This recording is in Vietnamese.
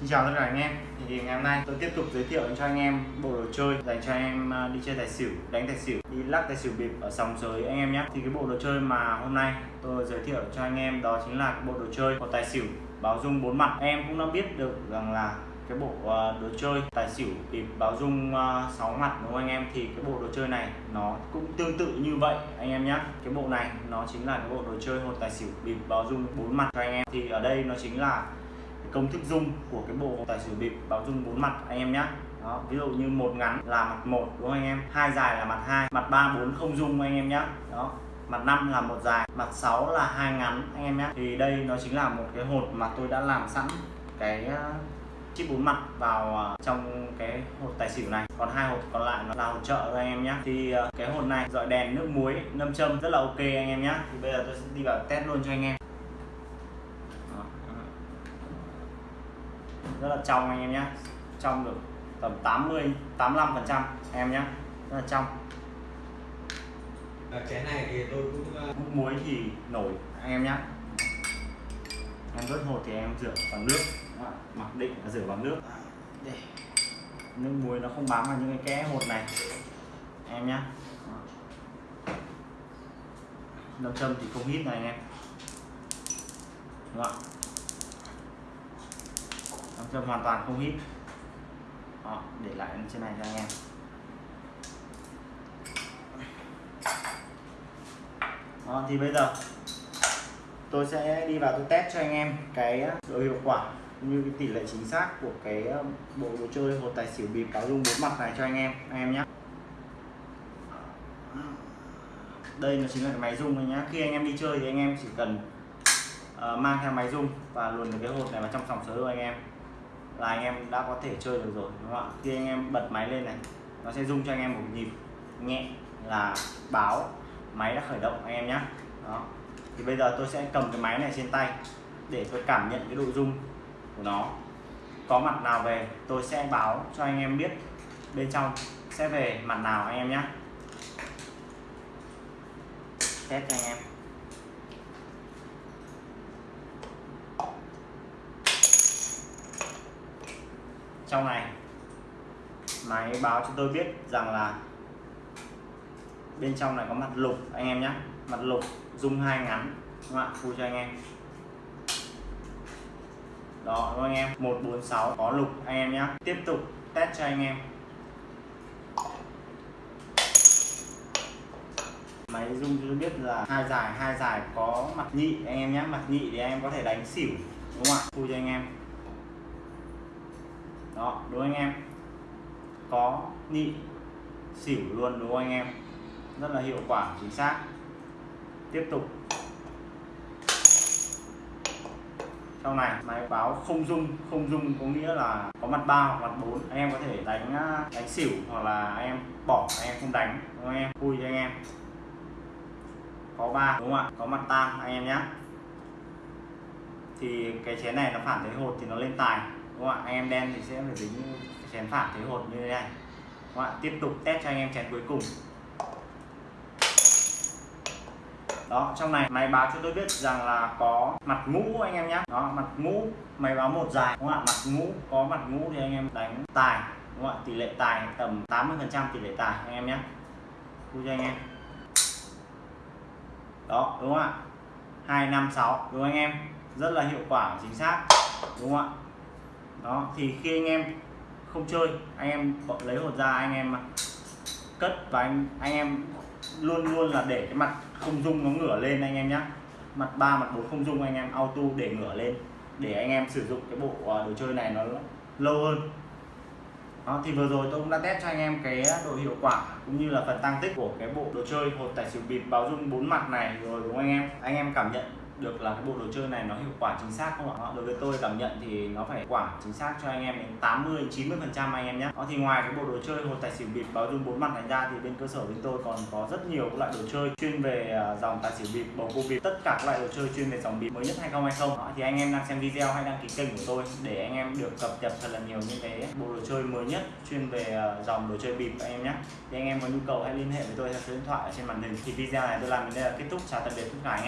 Xin chào tất cả anh em. Thì ngày hôm nay tôi tiếp tục giới thiệu cho anh em bộ đồ chơi dành cho anh em à, đi chơi tài xỉu đánh tài xỉu đi lắc tài xỉu bịp ở sòng sới anh em nhé. Thì cái bộ đồ chơi mà hôm nay tôi giới thiệu cho anh em đó chính là cái bộ đồ chơi của tài xỉu báo dung bốn mặt. Em cũng đã biết được rằng là cái bộ à, đồ chơi tài xỉu bịp báo dung à, sáu mặt đúng không anh em? Thì cái bộ đồ chơi này nó cũng tương tự như vậy anh em nhé. Cái bộ này nó chính là cái bộ đồ chơi hột tài xỉu bịp báo dung bốn mặt cho anh em. Thì ở đây nó chính là công thức dung của cái bộ tài xỉu bịp báo dung bốn mặt anh em nhé đó, ví dụ như một ngắn là mặt một đúng không anh em? Hai dài là mặt hai mặt ba bốn không dung anh em nhé đó mặt 5 là một dài mặt 6 là hai ngắn anh em nhé thì đây nó chính là một cái hột mà tôi đã làm sẵn cái ờ, chip bốn mặt vào ờ, trong cái hột tài xỉu này. Còn hai hột còn lại nó là hột trợ thôi anh em nhé thì ờ, cái hột này dọi đèn nước muối nâm châm rất là ok anh em nhé thì bây giờ tôi sẽ đi vào test luôn cho anh em Đó, đó rất là trong anh em nhé trong được tầm 80 85 phần trăm em nhé rất là trong. Ở cái này thì tôi cũng ờ, nước muối thì nổi anh em nhé em vớt hột thì em rửa bằng nước. Mặc định là rửa bằng nước. Để nước muối nó không bám vào những cái kẽ hột này. Em nhé nâm châm thì không hít này anh em. Đúng không ạ nâm châm hoàn toàn không hít. Đó, để lại trên này cho anh em. Đó, thì bây giờ tôi sẽ đi vào tôi test cho anh em cái độ hiệu quả cũng như cái tỷ lệ chính xác của cái ờ, bộ đồ chơi hột tài xỉu bịp cáo dung bốn mặt này cho anh em anh em nhé đây nó chính là cái máy rung này nhá. Khi anh em đi chơi thì anh em chỉ cần uh, mang theo máy rung và luồn được cái hột này vào trong sòng sới của anh em là anh em đã có thể chơi được rồi, đúng không ạ? Khi anh em bật máy lên này, nó sẽ rung cho anh em một nhịp nhẹ là báo, máy đã khởi động anh em nhé đó. Thì bây giờ tôi sẽ cầm cái máy này trên tay để tôi cảm nhận cái độ rung của nó. Có mặt nào về, tôi sẽ báo cho anh em biết bên trong. Sẽ về mặt nào anh em nhé test cho anh em. Trong này, máy báo cho tôi biết rằng là bên trong này có mặt lục, anh em nhé. Mặt lục dung hai ngắn, đúng không ạ? Phu cho anh em. Đó, đúng không anh em? 146 có lục, anh em nhé. Tiếp tục test cho anh em. Máy dung cho biết là hai dài hai dài có mặt nhị, anh em nhé. Mặt nhị thì anh em có thể đánh xỉu, đúng không ạ? Phu cho anh em đó, đúng anh em. Có nhị xỉu luôn, đúng không anh em? Rất là hiệu quả, chính xác. Tiếp tục. Sau này, máy báo không dung không dung có nghĩa là có mặt ba hoặc mặt bốn. Anh em có thể đánh à, đánh xỉu hoặc là anh em bỏ, anh em không đánh, đúng không anh em? Vui cho anh em. Có ba, đúng không ạ? Có mặt tam anh em nhé thì cái chén này nó phản thế hột thì nó lên tài các bạn anh em đen thì sẽ phải dính chén phản thế hột như thế này. Các bạn tiếp tục test cho anh em chén cuối cùng. Đó, trong này máy báo cho tôi biết rằng là có mặt ngũ anh em nhé đó, mặt ngũ, máy báo một dài, đúng không ạ? Mặt ngũ, có mặt ngũ thì anh em đánh tài, đúng không ạ? Tỷ lệ tài tầm 80 phần trăm tỷ lệ tài anh em nhé vui cho anh em. Đó, đúng không ạ? Hai năm sáu, đúng không anh em? Rất là hiệu quả, chính xác. Đúng không ạ? Đó thì khi anh em không chơi anh em lấy hột ra anh em cất và anh anh em luôn luôn là để cái mặt không dung nó ngửa lên anh em nhé mặt ba mặt bốn không dung anh em auto để ngửa lên để anh em sử dụng cái bộ à, đồ chơi này nó lâu hơn. Đó, thì vừa rồi tôi cũng đã test cho anh em cái độ hiệu quả cũng như là phần tăng tích của cái bộ đồ chơi hột tài xỉu bịp báo dung bốn mặt này rồi đúng không anh em? Anh em cảm nhận được là cái bộ đồ chơi này nó hiệu quả chính xác không ạ? Đối với tôi cảm nhận thì nó phải quả chính xác cho anh em đến 80 90 phần trăm anh em nhé. Đó thì ngoài cái bộ đồ chơi hột tài xỉu bịp báo dung bốn mặt này ra thì bên cơ sở bên tôi còn có rất nhiều các loại đồ chơi chuyên về à, dòng tài xỉu bịp bầu cua bịp tất cả các loại đồ chơi chuyên về dòng bịp mới nhất 2020 đó, thì anh em đang xem video hay đăng ký kênh của tôi để anh em được cập nhật thật là nhiều những cái bộ đồ chơi mới nhất chuyên về à, dòng đồ chơi bịp anh em nhé. Thì anh em có nhu cầu hãy liên hệ với tôi theo số điện thoại ở trên màn hình. Thì video này tôi làm đến đây là kết thúc. Chào tạm biệt tất cả anh em.